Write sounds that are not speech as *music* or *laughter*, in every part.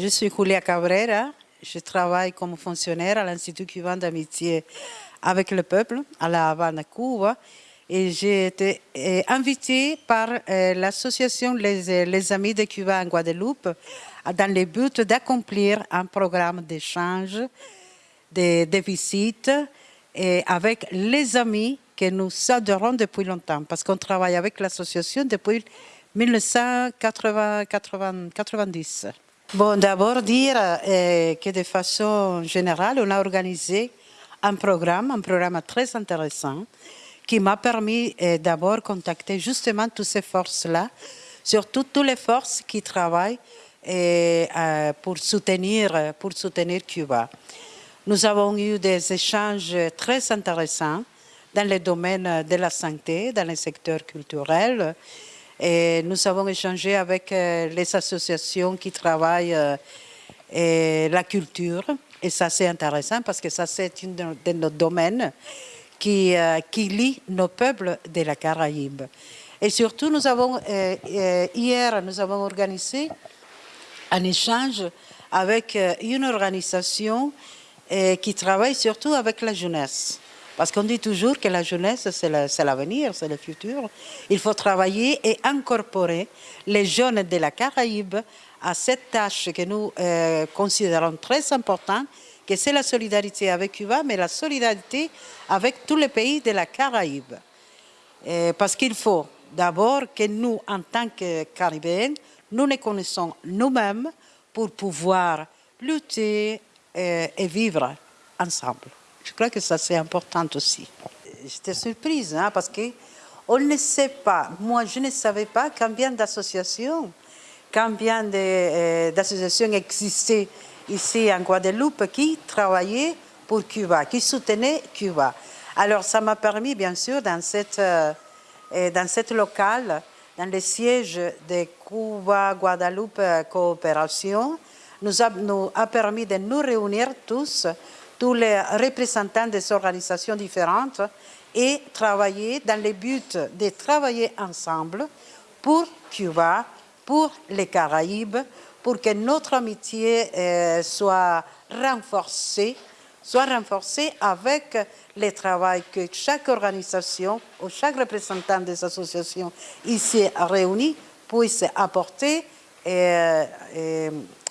Je suis Julia Cabrera, je travaille comme fonctionnaire à l'Institut cubain d'amitié avec le peuple à La Havane, Cuba. Et j'ai été euh, invitée par euh, l'association les, les, Amis de Cuba en Guadeloupe dans le but d'accomplir un programme d'échange, de, de visites avec les amis que nous adorons depuis longtemps parce qu'on travaille avec l'association depuis 1990. Bon, d'abord dire euh, que de façon générale, on a organisé un programme, un programme très intéressant qui m'a permis euh, d'abord contacter justement toutes ces forces-là, surtout toutes les forces qui travaillent euh, pour, soutenir, pour soutenir Cuba. Nous avons eu des échanges très intéressants dans le domaine de la santé, dans le secteur culturel. Nous avons échangé avec euh, les associations qui travaillent euh, la culture. Et ça, c'est intéressant parce que ça, c'est un de nos domaines qui, euh, qui lie nos peuples de la Caraïbe. Et surtout, nous avons, hier, nous avons organisé un échange avec une organisation qui travaille surtout avec la jeunesse. Parce qu'on dit toujours que la jeunesse, c'est l'avenir, c'est le futur. Il faut travailler et incorporer les jeunes de la Caraïbe à cette tâche que nous euh, considérons très importante, que c'est la solidarité avec Cuba, mais la solidarité avec tous les pays de la Caraïbe. parce qu'il faut d'abord que nous, en tant que Caribéens, nous nous connaissons nous-mêmes pour pouvoir lutter euh, et vivre ensemble. Je crois que ça c'est important aussi. J'étais surprise hein, parce qu'on ne sait pas, moi je ne savais pas combien d'associations, combien euh, d'associations existaient ici en Guadeloupe qui travaillaient pour Cuba, qui soutenaient Cuba. Alors ça m'a permis bien sûr dans cette, euh, dans cette locale, dans le siège de Cuba-Guadeloupe Coopération, nous a, nous a permis de nous réunir tous, tous les représentants des organisations différentes et travailler dans le but de travailler ensemble pour Cuba, pour les Caraïbes, pour que notre amitié euh, soit renforcée, soit renforcée avec le travail que chaque organisation ou chaque représentant des associations ici réunis puisse apporter et, et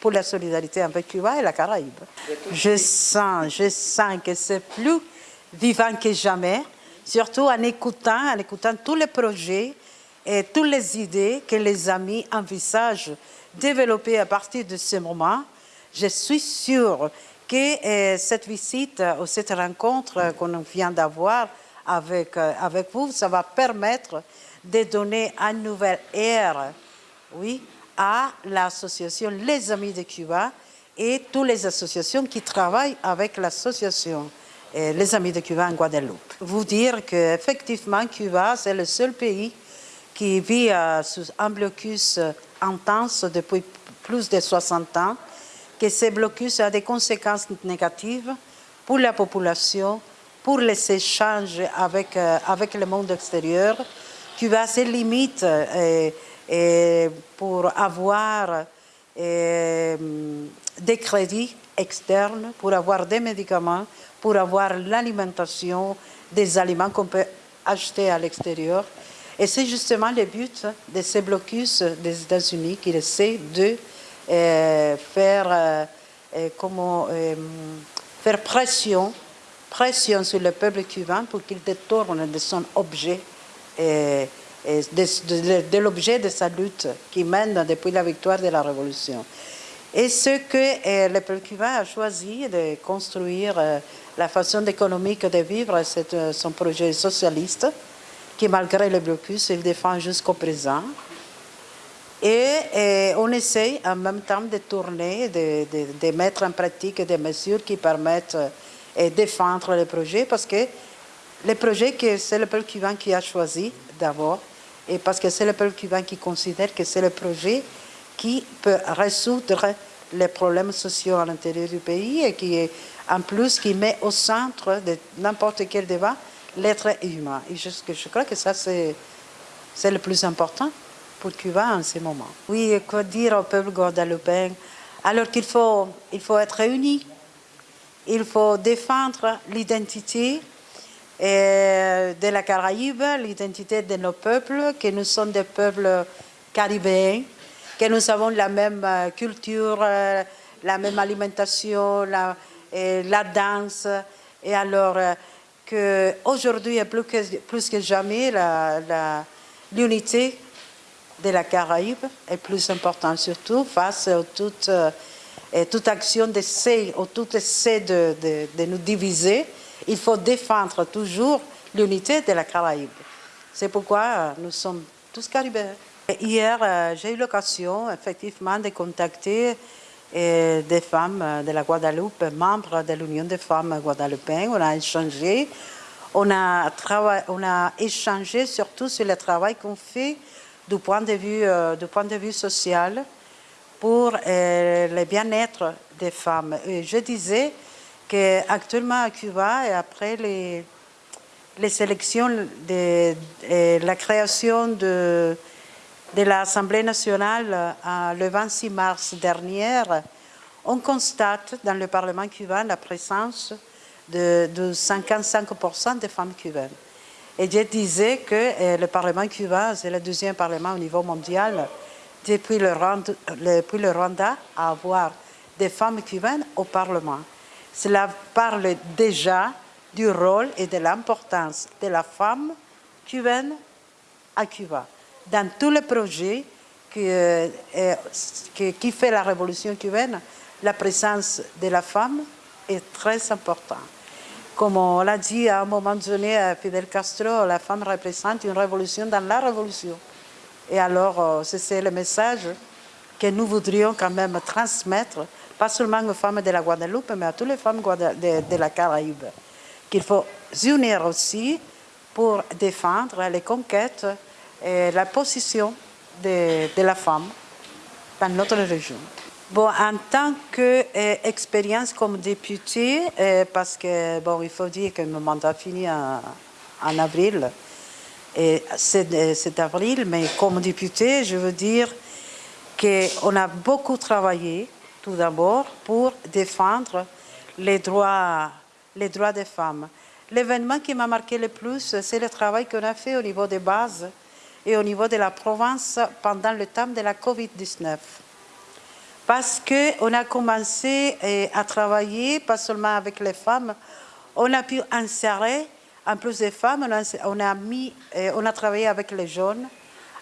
pour la solidarité avec Cuba et la Caraïbe. Je sens, je sens que c'est plus vivant que jamais, surtout en écoutant, en écoutant tous les projets et toutes les idées que les amis envisagent développer à partir de ce moment. Je suis sûre que euh, cette visite ou cette rencontre qu'on vient d'avoir avec, euh, avec vous, ça va permettre de donner une nouvelle ère, oui, à l'association Les Amis de Cuba et toutes les associations qui travaillent avec l'association eh, Les Amis de Cuba en Guadeloupe. Vous dire qu'effectivement, Cuba, c'est le seul pays qui vit euh, sous un blocus intense depuis plus de 60 ans, que ce blocus a des conséquences négatives pour la population, pour les échanges avec, euh, avec le monde extérieur. Cuba limites euh, pour avoir des crédits externes, pour avoir des médicaments, pour avoir l'alimentation, des aliments qu'on peut acheter à l'extérieur. Et c'est justement le but de ces blocus des États-Unis qui essaient de euh, faire, euh, euh, comment, faire pression, pression sur le peuple cubain pour qu'il détourne de son objet de, l'objet de sa lutte qui mène depuis la victoire de la Révolution. Et ce que euh, le peuple cubain a choisi de construire euh, la façon économique de vivre, c'est euh, son projet socialiste, qui malgré le blocus, il défend jusqu'au présent. Et, on essaie en même temps de tourner, de, de, mettre en pratique des mesures qui permettent de défendre le projet, parce que le projet, c'est le peuple cubain qui a choisi d'abord, et parce que c'est le peuple cubain qui considère que c'est le projet qui peut résoudre les problèmes sociaux à l'intérieur du pays et qui est en plus qui met au centre de n'importe quel débat l'être humain. Et je, je, crois que ça c'est le plus important pour Cuba en ce moment. Oui, quoi dire au peuple guadeloupéen? Alors qu'il faut, il faut être réunis, il faut défendre l'identité de la Caraïbe, l'identité de nos peuples, que nous sommes des peuples caribéens, que nous avons la même euh, culture, euh, la même alimentation, la, danse. Et alors euh, qu'aujourd'hui, plus que, plus que jamais, l'unité de la Caraïbe est plus importante, surtout face à toute, toute action d'essai ou tout essai de, nous diviser. Il faut défendre toujours l'unité de la Caraïbe. C'est pourquoi nous sommes tous caribéens. Hier, euh, j'ai eu l'occasion effectivement de contacter euh, des femmes de la Guadeloupe, membres de l'Union des femmes guadeloupéennes. On a échangé. On a, on a échangé surtout sur le travail qu'on fait du point de vue, euh, du point de vue social pour le bien-être des femmes. Je disais qu'actuellement à Cuba, et après les, les élections, de, la création de de l'Assemblée nationale euh, le 26 mars dernier, on constate dans le Parlement cubain la présence de, 55% de femmes cubaines. Et je disais que euh, le Parlement cubain, c'est le deuxième Parlement au niveau mondial depuis le Rwanda à avoir des femmes cubaines au Parlement. Cela parle déjà du rôle et de l'importance de la femme cubaine à Cuba dans tous les projets euh, qui, fait la révolution cubaine, la présence de la femme est très importante. Comme on l'a dit à un moment donné à Fidel Castro, la femme représente une révolution dans la révolution. Et alors, euh, c'est le message que nous voudrions quand même transmettre, pas seulement aux femmes de la Guadeloupe, mais à toutes les femmes de, la Caraïbe, qu'il faut s'unir aussi pour défendre les conquêtes et la position de, la femme dans notre région. Bon, en tant qu'expérience comme députée, parce que, bon, il faut dire que mon mandat finit en, avril, et c'est avril, mais comme députée, je veux dire qu'on a beaucoup travaillé, tout d'abord, pour défendre les droits, les droits des femmes. L'événement qui m'a marqué le plus, c'est le travail qu'on a fait au niveau des bases et au niveau de la province pendant le temps de la COVID-19. Parce qu'on a commencé eh, à travailler, pas seulement avec les femmes, on a pu insérer, en plus des femmes, on a, mis, eh, on a travaillé avec les jeunes,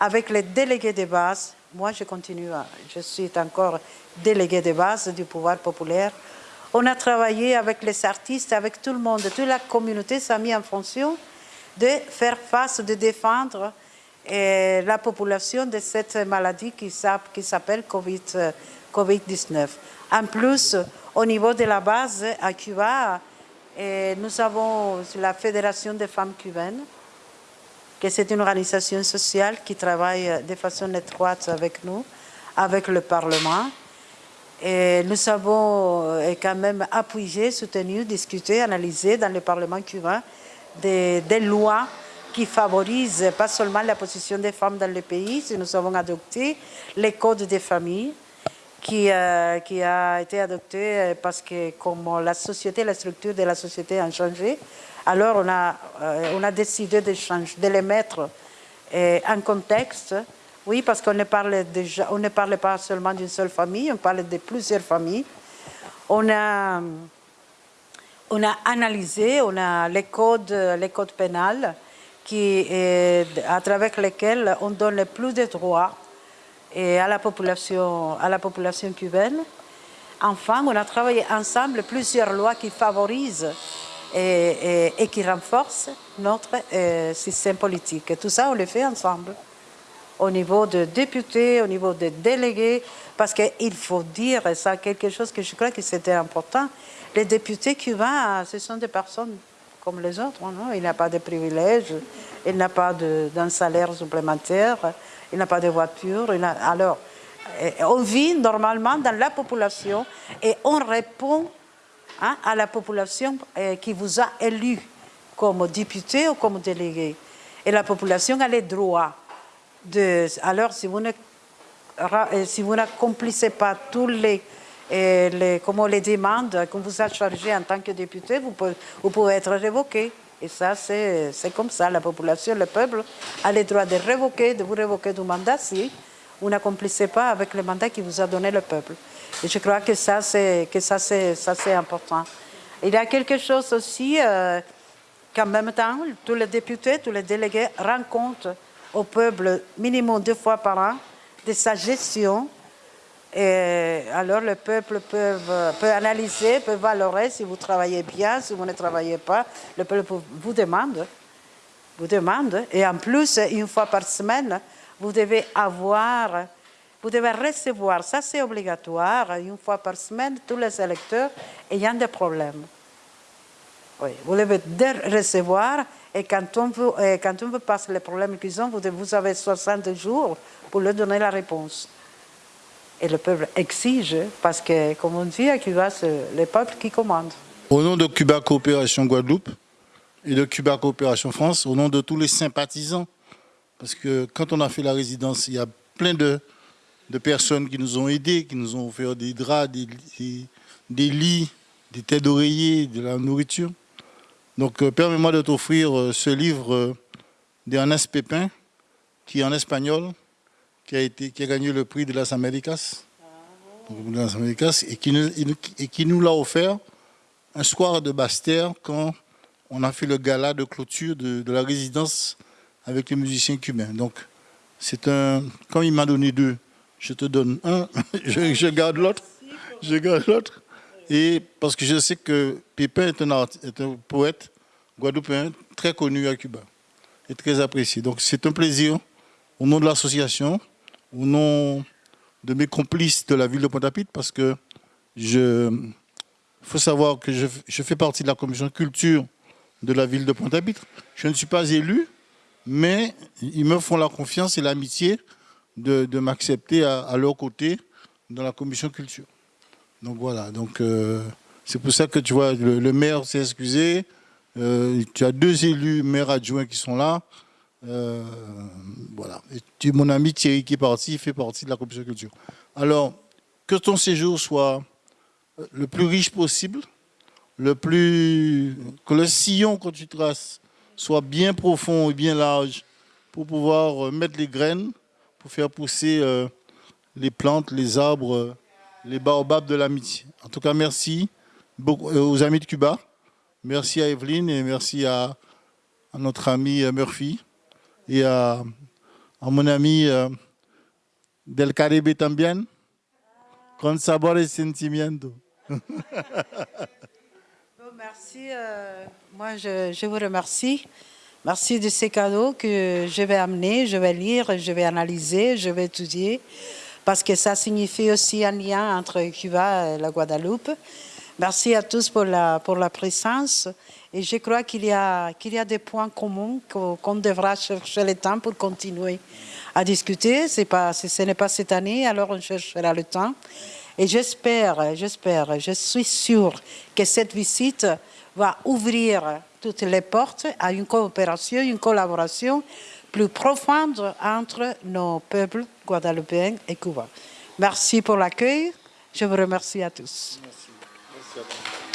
avec les délégués de base. Moi, je continue, je suis encore délégué de base du pouvoir populaire. On a travaillé avec les artistes, avec tout le monde, toute la communauté s'est mis en fonction de faire face, de défendre et la population de cette maladie qui s'appelle COVID-19. COVID en plus, au niveau de la base à Cuba, nous avons la Fédération des femmes cubaines, que c'est une organisation sociale qui travaille de façon étroite avec nous, avec le Parlement. Et nous avons quand même appuyé, soutenu, discuté, analysé dans le Parlement cubain des, lois qui favorise pas seulement la position des femmes dans le pays, nous avons adopté les codes des familles, qui, euh, qui, a été adopté euh, parce que comme la société, la structure de la société a changé, alors on a, euh, on a décidé de, les mettre en contexte. Oui, parce qu'on ne, parle ne parle pas seulement d'une seule famille, on parle de plusieurs familles. On a, on a analysé, on a les codes, les codes pénals, qui, à travers lesquels on donne plus de droits à, la population, à la population cubaine. Enfin, on a travaillé ensemble plusieurs lois qui favorisent et, qui renforcent notre euh, système politique. tout ça, on le fait ensemble, au niveau des députés, au niveau des délégués, parce qu'il faut dire, ça quelque chose que je crois que c'était important, les députés cubains, ce sont des personnes comme les autres. Non? Il n'a pas de privilèges, il n'a pas d'un salaire supplémentaire, il n'a pas de voiture. alors, eh, on vit normalement dans la population et on répond hein, à la population eh, qui vous a élu comme député ou comme délégué. Et la population a les droits. De, alors, si vous ne eh, si n'accomplissez pas tous les, Et les, comme les demandes qu'on vous a chargées en tant que député, vous pouvez, vous pouvez être révoqué. Et ça, c'est comme ça. La population, le peuple a le droit de révoquer, de vous révoquer du mandat si vous n'accomplissez pas avec le mandat qui vous a donné le peuple. Et je crois que ça, c'est important. Il y a quelque chose aussi euh, qu'en même temps, tous les députés, tous les délégués rencontrent au peuple minimum deux fois par an de sa gestion. Et alors le peuple peut, peut analyser, peut valorer si vous travaillez bien, si vous ne travaillez pas. Le peuple vous demande, vous demande. Et en plus, une fois par semaine, vous devez avoir, vous devez recevoir, ça c'est obligatoire, une fois par semaine, tous les électeurs ayant des problèmes. Vous devez recevoir et quand on vous, quand on vous passe les problèmes qu'ils ont, vous avez 60 jours pour leur donner la réponse. Et le peuple exige, parce que, comme on dit à Cuba, c'est le peuple qui commande. Au nom de Cuba Coopération Guadeloupe et de Cuba Coopération France, au nom de tous les sympathisants, parce que quand on a fait la résidence, il y a plein de, de personnes qui nous ont aidés, qui nous ont offert des draps, des, des, lits, des têtes d'oreiller, de la nourriture. Donc euh, permets-moi de t'offrir euh, ce livre euh, d'Ernest Pépin, qui est en espagnol, qui a, été, qui a gagné le prix de las Américas, et qui nous, et qui nous l'a offert un soir de Bastère quand on a fait le gala de clôture de, la résidence avec les musiciens cubains. Donc, c'est un... Comme il m'a donné deux, je te donne un, *laughs* je, garde l'autre, je garde l'autre. Et parce que je sais que Pépin est un, poète guadeloupéen très connu à Cuba et très apprécié. Donc, c'est un plaisir, au nom de l'association, au nom de mes complices de la ville de Pointe-à-Pitre, parce que je, faut savoir que je, fais partie de la commission culture de la ville de Pointe-à-Pitre. Je ne suis pas élu, mais ils me font la confiance et l'amitié de, m'accepter à, leur côté dans la commission culture. Donc voilà, donc euh, c'est pour ça que tu vois, le, maire s'est excusé, euh, tu as deux élus maires adjoints qui sont là, euh, voilà. Et mon ami Thierry qui est parti, fait partie de la commission culture. Alors, que ton séjour soit le plus riche possible, le plus que le sillon que tu traces soit bien profond et bien large pour pouvoir euh, mettre les graines, pour faire pousser euh, les plantes, les arbres, les baobabs de l'amitié. En tout cas, merci aux amis de Cuba, merci à Evelyne et merci à, notre ami Murphy et à, mon ami euh, del Caribe también, con sabor y sentimiento. *laughs* merci, euh, moi je, vous remercie. Merci de ces cadeaux que je vais amener, je vais lire, je vais analyser, je vais étudier, parce que ça signifie aussi un lien entre Cuba et la Guadeloupe. Merci à tous pour la, pour la présence. Et je crois qu'il y, a, y a des points communs qu'on devra chercher le temps pour continuer à discuter. Pas, ce n'est pas cette année, alors on cherchera le temps. Et j'espère, j'espère, je suis sûre que cette visite va ouvrir toutes les portes à une coopération, une collaboration plus profonde entre nos peuples guadeloupéens et Cuba. Merci pour l'accueil. Je vous remercie à tous. Merci.